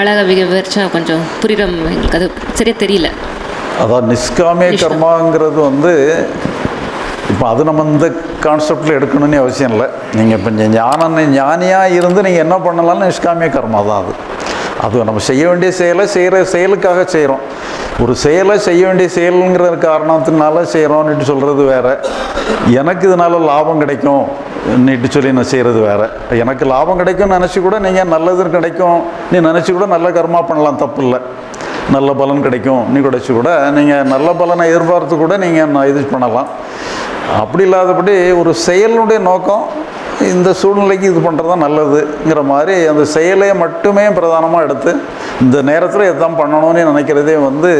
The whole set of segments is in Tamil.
அழகாக விவரிச்சா கொஞ்சம் புரியுற எங்களுக்கு அது சரியாக தெரியல. அதான் நிஷ்காமிய கர்மாங்கிறது வந்து இப்போ அது நம்ம இந்த கான்செப்டில் எடுக்கணும்னு அவசியம் இல்லை. நீங்கள் இப்போ ஞான ஞானியாக இருந்து நீங்கள் என்ன பண்ணலாம்னு நிஷ்காமிய கர்மா தான் அது. அது நம்ம செய்ய வேண்டிய செயலை செய்கிற செயலுக்காக செய்கிறோம் ஒரு செயலை செய்ய வேண்டிய செயலுங்கிற காரணத்தினால செய்கிறோன்னுட்டு சொல்கிறது வேற. எனக்கு இதனால் லாபம் கிடைக்கும். நீட்டு சொல்லி நான் செய்கிறது வேறு. எனக்கு லாபம் கிடைக்கும்னு நினச்சி கூட நீங்கள் நல்லது கிடைக்கும். நீ நினச்சி கூட நல்ல கர்மா பண்ணலாம் தப்பு இல்லை நல்ல பலன் கிடைக்கும். நீ கிடைச்சி கூட நீங்கள் நல்ல பலனை எதிர்பார்த்து கூட நீங்கள் இது பண்ணலாம். அப்படி இல்லாதபடி ஒரு செயலுடைய நோக்கம் இந்த சூழ்நிலைக்கு இது பண்ணுறது தான் நல்லதுங்கிற மாதிரி அந்த செயலை மட்டுமே பிரதானமாக எடுத்து இந்த நேரத்தில் எதுதான் பண்ணணும்னு நினைக்கிறதே வந்து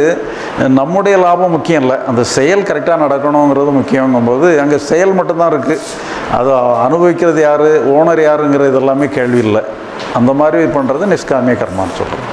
நம்முடைய லாபம் முக்கியம் இல்லை. அந்த செயல் கரெக்டாக நடக்கணுங்கிறது முக்கியங்கும்போது அங்கே செயல் மட்டும்தான் இருக்குது அதை அனுபவிக்கிறது யார் ஓனர் யாருங்கிறது எல்லாமே கேள்வி இல்லை. அந்த மாதிரி பண்ணுறது நிஷ்காமிய கர்மான்னு சொல்கிறோம்